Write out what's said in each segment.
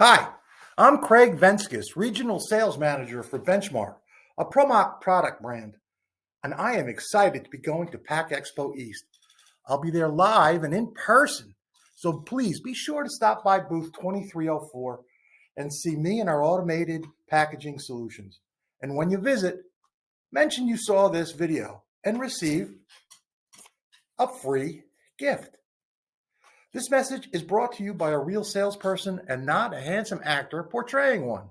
Hi, I'm Craig Venskis, Regional Sales Manager for Benchmark, a ProMach product brand, and I am excited to be going to PACK Expo East. I'll be there live and in person, so please be sure to stop by booth 2304 and see me and our automated packaging solutions. And when you visit, mention you saw this video and receive a free gift. This message is brought to you by a real salesperson and not a handsome actor portraying one.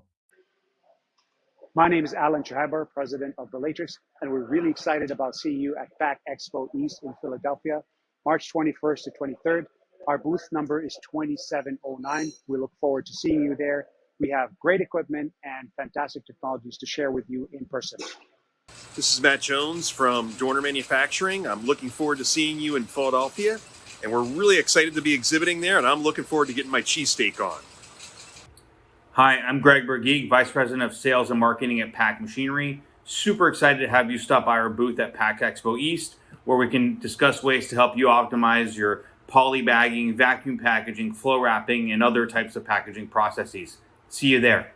My name is Alan Chahaber, president of Relatrix, and we're really excited about seeing you at PACK Expo East in Philadelphia, March 21st to 23rd. Our booth number is 2709. We look forward to seeing you there. We have great equipment and fantastic technologies to share with you in person. This is Matt Jones from Dorner Manufacturing. I'm looking forward to seeing you in Philadelphia, and we're really excited to be exhibiting there, and I'm looking forward to getting my cheesesteak on. Hi, I'm Greg Bergeek, Vice President of Sales and Marketing at PACK Machinery. Super excited to have you stop by our booth at PACK Expo East, where we can discuss ways to help you optimize your poly bagging, vacuum packaging, flow wrapping, and other types of packaging processes. See you there.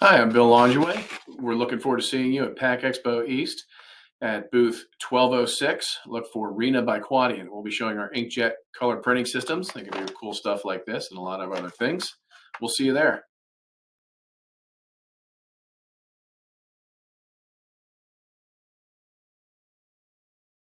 Hi, I'm Bill Longeway. We're looking forward to seeing you at PACK Expo East at booth 1206. Look for Rena by Quadient. We'll be showing our inkjet color printing systems. They can do cool stuff like this and a lot of other things. We'll see you there.